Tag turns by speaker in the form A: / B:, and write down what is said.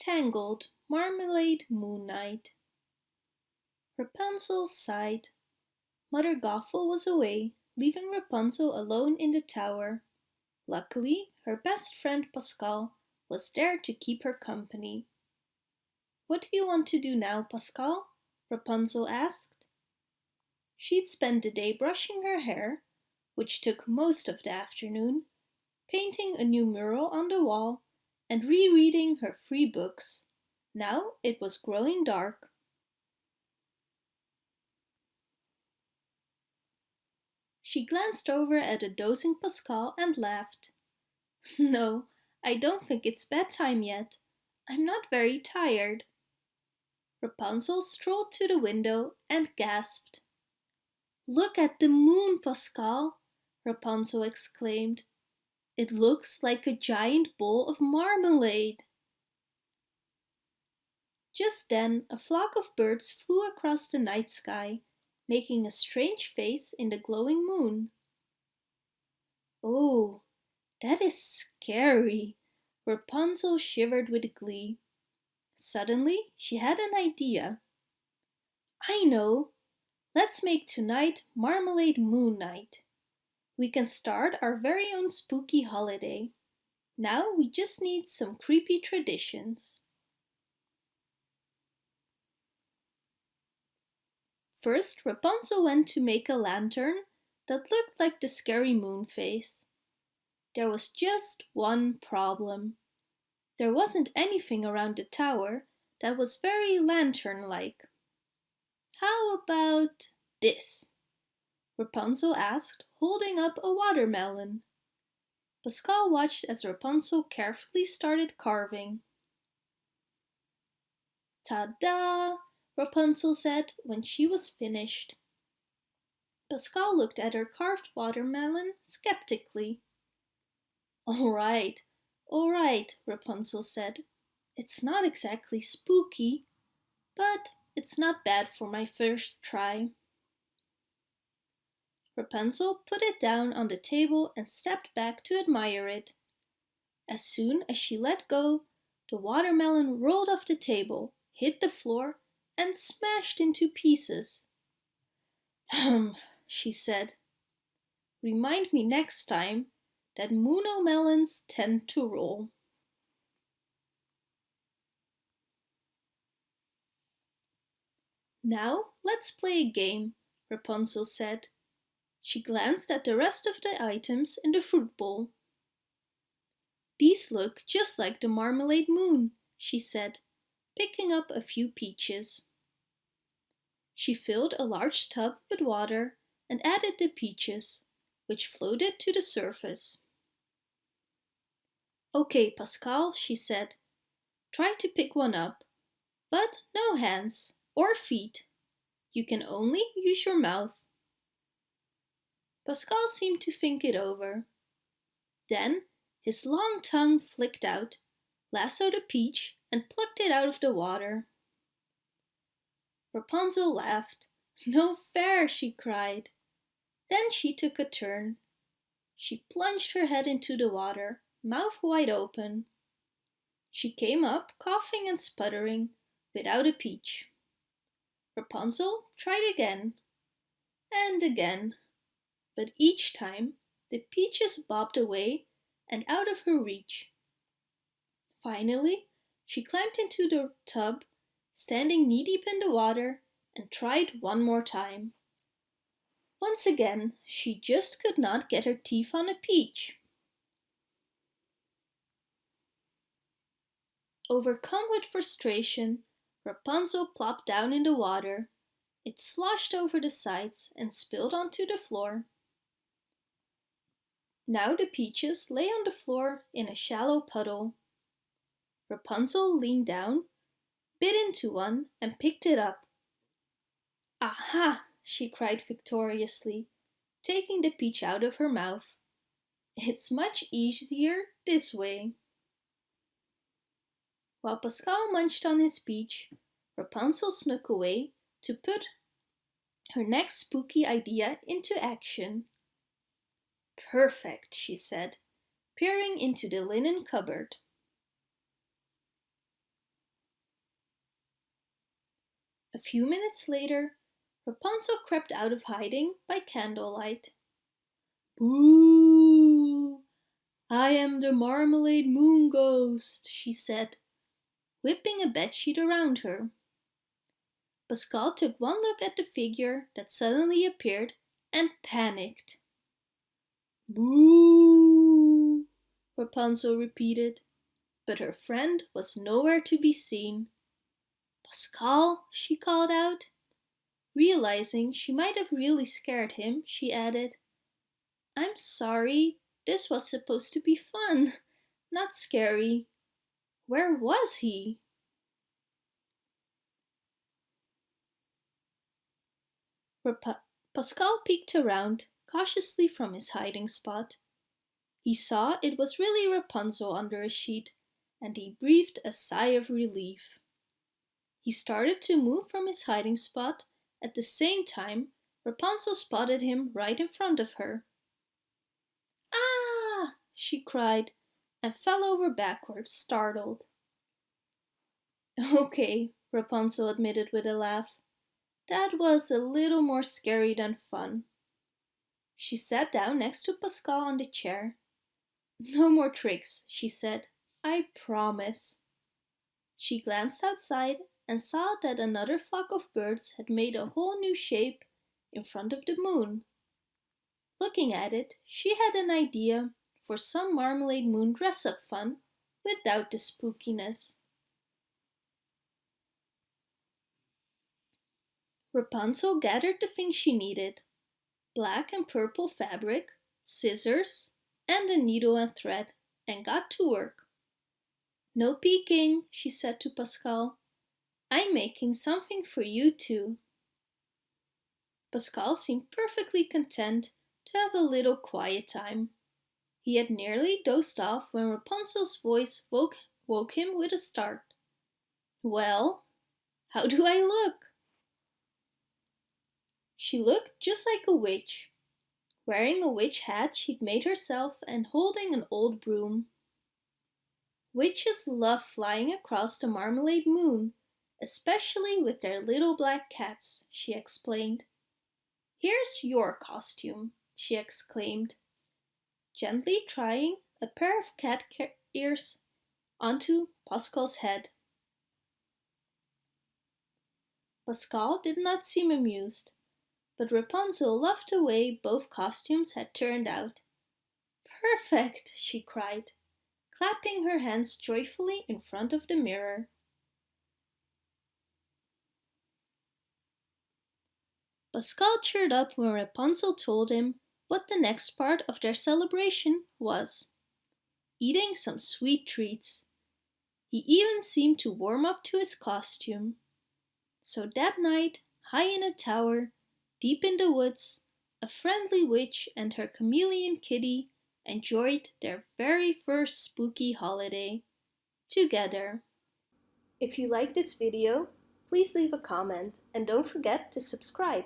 A: Tangled Marmalade Moon Night Rapunzel sighed. Mother Gothel was away, leaving Rapunzel alone in the tower. Luckily, her best friend Pascal was there to keep her company. What do you want to do now, Pascal? Rapunzel asked. She'd spent the day brushing her hair, which took most of the afternoon, painting a new mural on the wall, and rereading her free books. Now it was growing dark. She glanced over at a dozing Pascal and laughed. No, I don't think it's bedtime yet. I'm not very tired. Rapunzel strolled to the window and gasped. Look at the moon, Pascal, Rapunzel exclaimed. It looks like a giant bowl of marmalade. Just then a flock of birds flew across the night sky making a strange face in the glowing moon. Oh, that is scary, Rapunzel shivered with glee. Suddenly, she had an idea. I know! Let's make tonight Marmalade Moon Night. We can start our very own spooky holiday. Now we just need some creepy traditions. First, Rapunzel went to make a lantern that looked like the scary moon face. There was just one problem. There wasn't anything around the tower that was very lantern-like. How about this? Rapunzel asked, holding up a watermelon. Pascal watched as Rapunzel carefully started carving. Ta-da! Rapunzel said when she was finished. Pascal looked at her carved watermelon skeptically. All right, all right, Rapunzel said. It's not exactly spooky, but it's not bad for my first try. Rapunzel put it down on the table and stepped back to admire it. As soon as she let go, the watermelon rolled off the table, hit the floor and smashed into pieces. Hum, she said. Remind me next time that Muno melons tend to roll. Now let's play a game, Rapunzel said. She glanced at the rest of the items in the fruit bowl. These look just like the marmalade moon, she said, picking up a few peaches. She filled a large tub with water and added the peaches, which floated to the surface. Okay, Pascal, she said, try to pick one up, but no hands or feet. You can only use your mouth. Pascal seemed to think it over. Then his long tongue flicked out, lassoed a peach and plucked it out of the water. Rapunzel laughed. No fair, she cried. Then she took a turn. She plunged her head into the water, mouth wide open. She came up, coughing and sputtering, without a peach. Rapunzel tried again, and again, but each time the peaches bobbed away and out of her reach. Finally, she climbed into the tub standing knee-deep in the water, and tried one more time. Once again, she just could not get her teeth on a peach. Overcome with frustration, Rapunzel plopped down in the water. It sloshed over the sides and spilled onto the floor. Now the peaches lay on the floor in a shallow puddle. Rapunzel leaned down bit into one and picked it up. Aha! she cried victoriously, taking the peach out of her mouth. It's much easier this way. While Pascal munched on his peach, Rapunzel snuck away to put her next spooky idea into action. Perfect, she said, peering into the linen cupboard. A few minutes later, Rapunzel crept out of hiding by candlelight. Boo! I am the Marmalade Moon Ghost, she said, whipping a bedsheet around her. Pascal took one look at the figure that suddenly appeared and panicked. Boo! Rapunzel repeated, but her friend was nowhere to be seen. Pascal, she called out. Realizing she might have really scared him, she added, I'm sorry, this was supposed to be fun, not scary. Where was he? Pascal peeked around, cautiously from his hiding spot. He saw it was really Rapunzel under a sheet, and he breathed a sigh of relief. He started to move from his hiding spot. At the same time, Rapunzel spotted him right in front of her. Ah! she cried and fell over backwards, startled. Okay, Rapunzel admitted with a laugh. That was a little more scary than fun. She sat down next to Pascal on the chair. No more tricks, she said. I promise. She glanced outside and saw that another flock of birds had made a whole new shape in front of the moon. Looking at it, she had an idea for some Marmalade Moon dress-up fun without the spookiness. Rapunzel gathered the things she needed. Black and purple fabric, scissors, and a needle and thread, and got to work. No peeking, she said to Pascal. I'm making something for you too. Pascal seemed perfectly content to have a little quiet time. He had nearly dozed off when Rapunzel's voice woke, woke him with a start. Well, how do I look? She looked just like a witch, wearing a witch hat she'd made herself and holding an old broom. Witches love flying across the marmalade moon, especially with their little black cats, she explained. Here's your costume, she exclaimed, gently trying a pair of cat ears onto Pascal's head. Pascal did not seem amused but Rapunzel loved the way both costumes had turned out. Perfect, she cried, clapping her hands joyfully in front of the mirror. Pascal cheered up when Rapunzel told him what the next part of their celebration was. Eating some sweet treats. He even seemed to warm up to his costume. So that night, high in a tower, Deep in the woods, a friendly witch and her chameleon kitty enjoyed their very first spooky holiday together. If you like this video, please leave a comment and don't forget to subscribe.